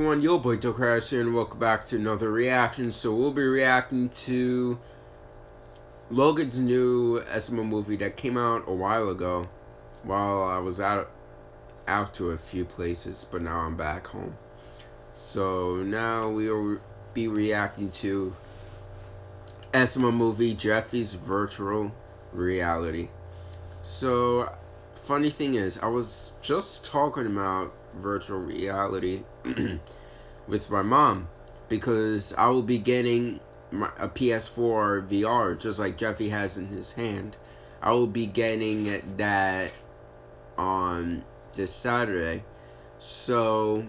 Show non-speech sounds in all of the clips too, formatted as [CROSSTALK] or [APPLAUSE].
everyone, yo boy Dokras here and welcome back to another reaction. So we'll be reacting to Logan's new SML movie that came out a while ago while I was out out to a few places, but now I'm back home. So now we will be reacting to SML movie Jeffy's Virtual Reality. So funny thing is, I was just talking about virtual reality [CLEARS THROAT] with my mom because I will be getting my, a PS4 VR just like Jeffy has in his hand. I will be getting that on this Saturday. So,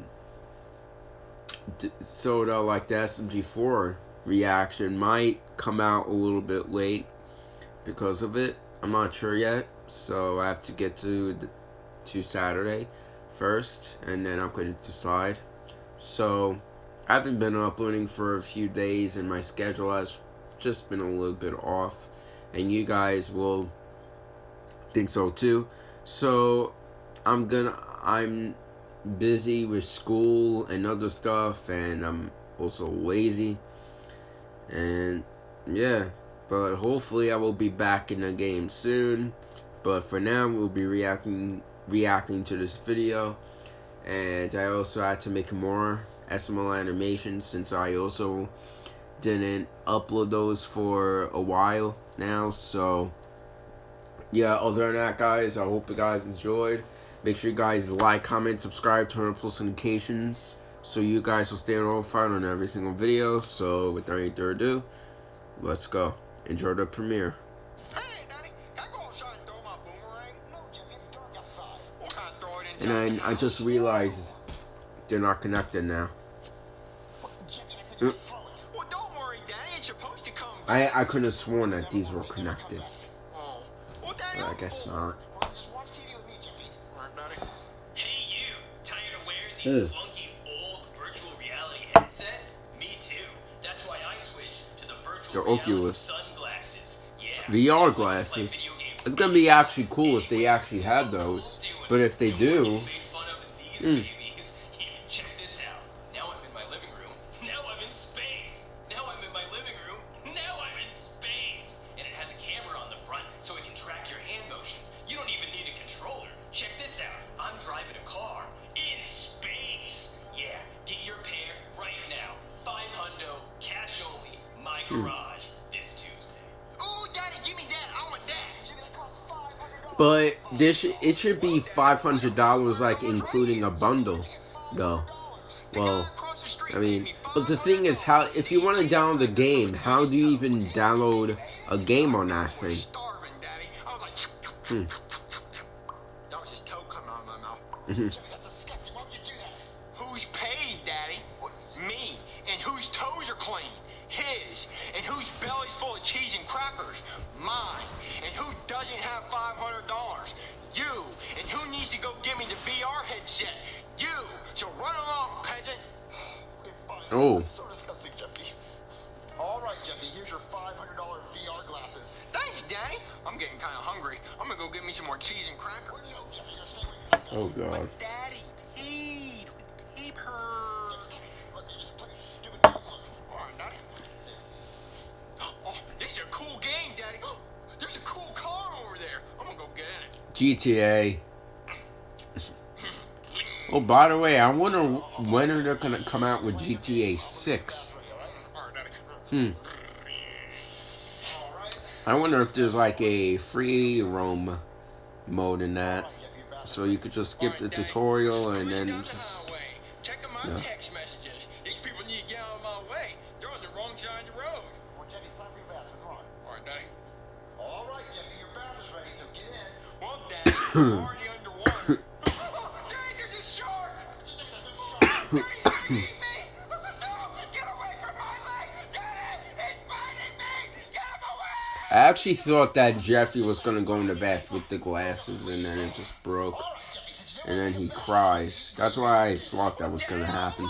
so the, like the SMG4 reaction might come out a little bit late because of it. I'm not sure yet, so I have to get to to Saturday first, and then I'm going to decide. So, I haven't been uploading for a few days, and my schedule has just been a little bit off, and you guys will think so too. So, I'm gonna, I'm busy with school and other stuff, and I'm also lazy, and yeah, but hopefully I will be back in the game soon. But for now, we'll be reacting reacting to this video. And I also had to make more SML animations since I also didn't upload those for a while now. So yeah other than that guys I hope you guys enjoyed. Make sure you guys like comment subscribe turn on post notifications so you guys will stay notified on every single video. So without any further ado let's go. Enjoy the premiere And I, I just realized they're not connected now. Mm. I, I couldn't have sworn that these were connected. But I guess not. Hey you, tired of wearing these funky old virtual reality headsets? Me too. That's why I switched to the virtual the Oculus sunglasses. Yeah. VR glasses. It's gonna be actually cool if they actually have those. But if they do, mm, But this it should be five hundred dollars, like including a bundle, though. Well, I mean, but the thing is, how if you want to download the game, how do you even download a game on that thing? Hmm. [LAUGHS] [LAUGHS] Who's paid, Daddy? Me. And whose toes are clean? His. And whose belly's full of cheese and crackers? Mine. And who doesn't have $500? You. And who needs to go give me the VR headset? You. So run along, peasant. [SIGHS] Oh. That's so disgusting, Jeffy. All right, Jeffy, here's your $500 VR glasses. Thanks, Daddy. I'm getting kind of hungry. I'm going to go get me some more cheese and crackers. Jeffy, oh, God. But Daddy paid with paper. GTA. oh, by the way, I wonder when are they gonna come out with GTA 6. Hmm. I wonder if there's like a free roam mode in that. So you could just skip the tutorial and then just... Yeah. I actually thought that Jeffy was gonna go in the bath with the glasses and then it just broke. And then he cries. That's why I thought that was gonna happen.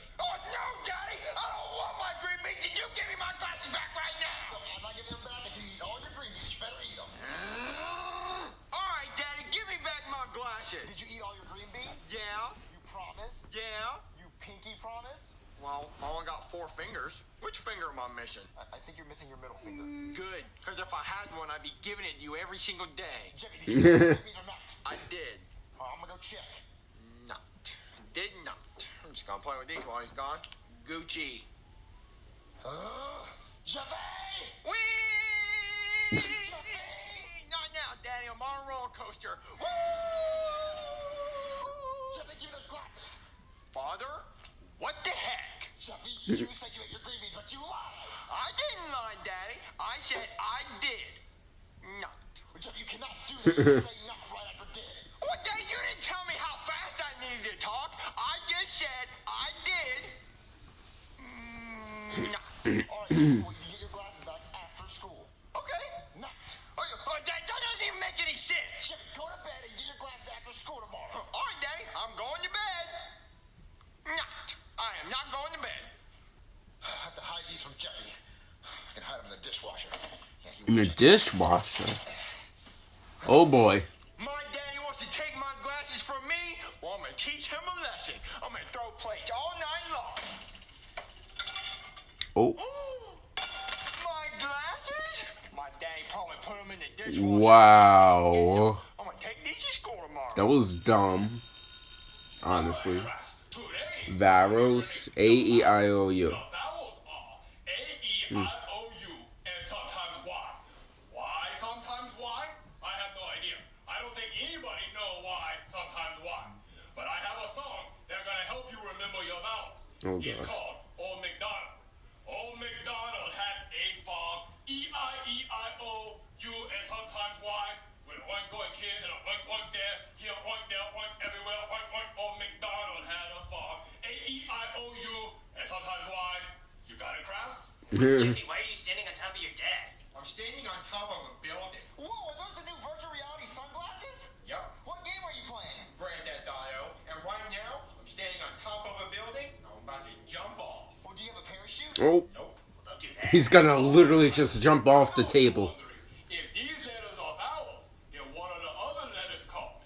finger am I missing? I, I think you're missing your middle finger. Good, because if I had one, I'd be giving it to you every single day. Jimmy, did you eat your green beans or not? I did All right, I'm gonna go check. not. Did not. I'm just gonna play with these while he's gone. Gucci. Uh, Jimmy! Whee! Jimmy! Not now, Daddy. I'm on a roller coaster. Woo! Jimmy, give me those glasses. Father, what the heck? Jeffy, you said you ate your green beans, but you lied. I didn't lie, Daddy. I said I did. Not. Jeffy, you cannot do this. [LAUGHS] You say not right after did. What, Daddy? You didn't tell me how fast I needed to talk. I just said I did. [CLEARS THROAT] Not. All right, [CLEARS THROAT] Jeffy, well, you can get your glasses back after school. Okay. Not. Oh, you- oh, that, that doesn't even make any sense. Jeffy, go to bed and get your glasses after school tomorrow. All right, Daddy. I'm going to bed. Not. I am not going to bed. I have to hide these from Jeffy. I can hide them in the dishwasher. Yeah, he In the dishwasher. Oh boy. My daddy wants to take my glasses from me. Well, I'm gonna teach him a lesson. I'm gonna throw plates all night long. Oh. Mm. My glasses? My daddy probably put them in the dishwasher. Wow. I'm gonna take these to school tomorrow. That was dumb. Honestly. Varos. A E I O U. the vowels are A, E, I, O, U, and sometimes Y. Why sometimes Y? I have no idea. I don't think anybody know why sometimes Y. But I have a song that's gonna help you remember your vowels. Oh, It's God. called Old MacDonald. Old MacDonald had a farm. E, I, E, I, O, U, and sometimes Y. With a oink oink here and a oink oink there. Here oink there, oink everywhere. Oink oink. Old MacDonald had a farm. A, E, I, O, U, and sometimes Y. You got it, Kraus? [LAUGHS] Oh. Nope. Well, don't do that. He's gonna literally just jump off the table. If these letters are vowels, then what are the other letters called?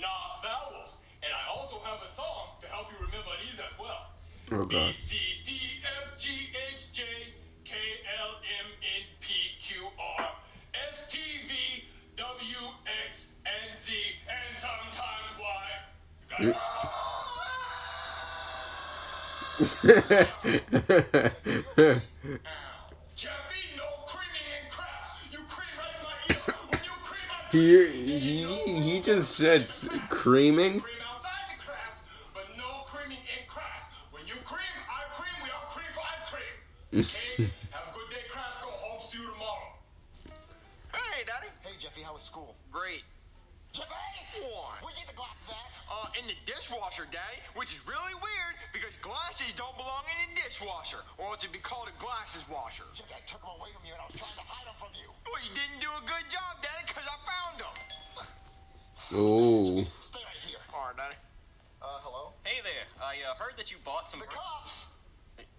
Not vowels. And I also have a song to help you remember these as well. Oh god. C, [LAUGHS] He, he, he just said creaming. cream outside the crafts, but no creaming in crafts. When you cream, I cream, we all cream for I cream. Okay? Have a good day, crafts. Go home, see you tomorrow. Hey, Daddy. Hey, Jeffy, how was school? Great. Jeffy! What? Where'd you get the glasses at? Uh, in the dishwasher, Daddy, which is really weird because glasses don't belong in a dishwasher, or else it'd be called a glasses washer. Jeffy, I took them away from you and I was trying to hide them from you. Well, you didn't do a good job, Daddy, because I found them. Oh. Stay right here. All right, Daddy. Uh, hello? Hey there, I uh, heard that you bought some. The cops!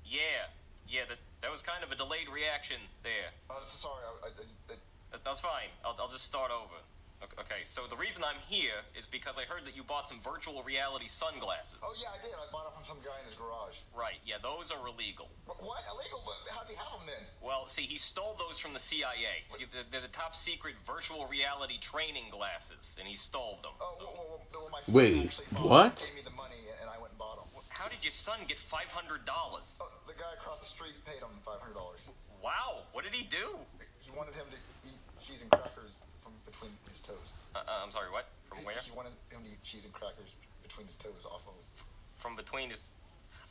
Yeah, yeah, that that was kind of a delayed reaction there. Uh, so sorry, I, I, I, That, that's fine. I'll, I'll just start over. Ok- Okay, so the reason I'm here is because I heard that you bought some virtual reality sunglasses. oh yeah, I did. I bought them from some guy in his garage. Right, yeah, those are illegal. What? Illegal? But how'd he have them then? Well, see, he stole those from the CIA. See, they're, they're the top secret virtual reality training glasses, and he stole them. Oh, So- well, well, well, well, my son Wait, actually what? Them, gave me the money and I went and bought them. How did your son get $500? Oh, the guy across the street paid him $500. Wow, what did he do? He wanted him to eat cheese and crackers from between his toes. Uh, uh, I'm sorry, what? From where? He wanted him to eat cheese and crackers between his toes off of From between his.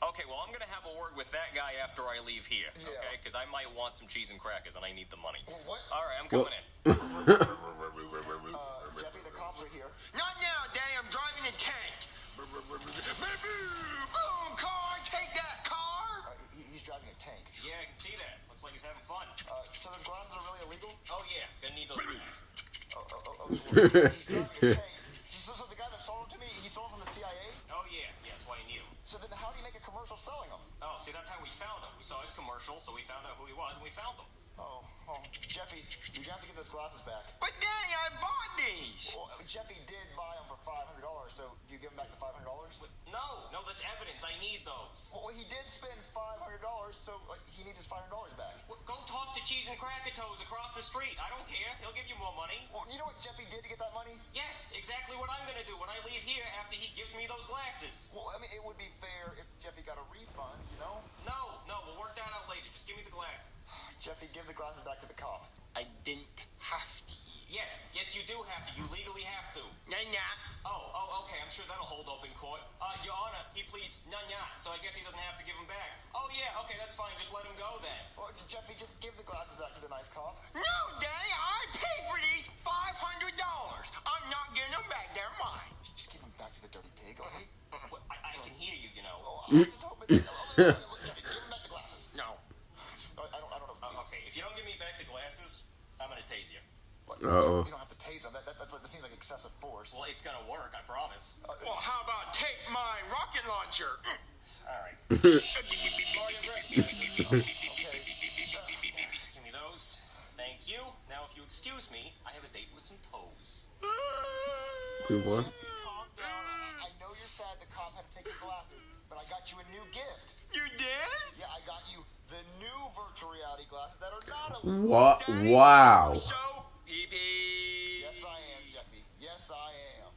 Okay, well, I'm gonna have a word with that guy after I leave here, Yeah. okay? Because I might want some cheese and crackers, and I need the money. Well, what? All right, I'm Well- coming in. [LAUGHS] So, so the guy that sold them to me, he sold them from the CIA? Oh yeah, yeah, that's why need him. So then how do you make a commercial selling them? Oh, see, that's how we found him. We saw his commercial, so we found out who he was, and we found him. Oh, oh, Jeffy, you have to give those glasses back. But Danny, I bought these. Well, Jeffy did buy them for five hundred dollars. So do you give him back the five hundred dollars? No, no, that's evidence. I need those. Well, he did spend five hundred dollars, so like he needs his five hundred dollars back. Well, go talk to Cheese and Cracker Toes across the street. I don't care. He'll give you more money. Well, you know what Jeffy did to get that money? Yes, exactly what I'm gonna do when I leave here after he gives me those glasses. Well, I mean, it would be fair if Jeffy got a refund, you know? No, no, we'll work that out later. Just give me the glasses. [SIGHS] Jeffy, give the glasses back to the cop. I didn't have to. Yes, yes, you do have to. You legally have to. Nah, nah. Oh, oh, okay. I'm sure that'll hold up in court. Uh, Your Honor, he pleads none not, so I guess he doesn't have to give them back. Oh, yeah, okay, that's fine. Just let him go then. Well, Jeffy, just give the glasses back to the nice cop. No, Danny, I paid for these five hundred dollars. I'm not getting them back. They're mine. Just give them back to the dirty pig, okay? What, I, I can hear you, you know. Oh, [LAUGHS] I just hope it- oh, look, look, Jeffy, give him back the glasses. No. No, I don't, I don't know. Uh, okay, if you don't give me back the glasses, I'm gonna tase you. What? Uh-oh. You don't have to tase him. That, that, that, that seems like excessive force. Well, it's gonna work, I promise. Uh, Well, how about take my rocket launcher? All right. Okay. Give. Thank you. Now, if you excuse me, I have a date with some toes. Good one. I I know you're sad the cop had to take your glasses, but I got you a new gift. You did? Yeah, I got you the new virtual reality glasses that are not illegal. What? Wow. So, pee pee. Yes, I am, Jeffy. Yes, I am.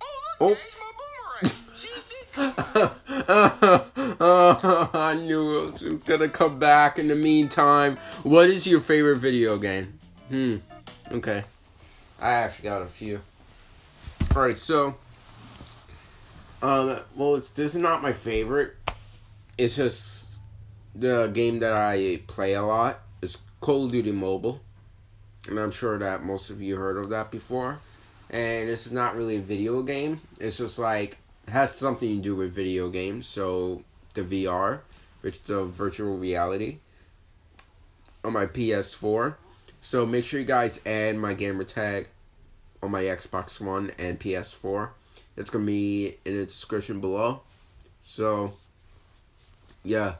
Oh, Oh. there's my boomerang. She did come. [LAUGHS] [LAUGHS] I knew it was gonna come back in the meantime. What is your favorite video game? Hmm. Okay. I actually got a few. Alright, so um well it's this is not my favorite. It's just the game that I play a lot. It's Call of Duty Mobile. And I'm sure that most of you heard of that before. And this is not really a video game. It's just like has something to do with video games. So the VR, which the virtual reality, on my PS4. So make sure you guys add my gamer tag on my Xbox One and PS4. It's gonna be in the description below. So yeah,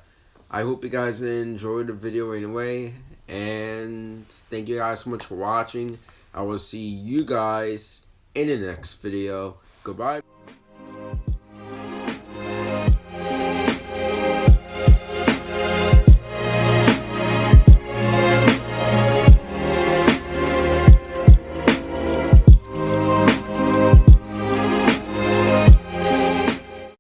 I hope you guys enjoyed the video anyway, and thank you guys so much for watching. I will see you guys in the next video. Goodbye.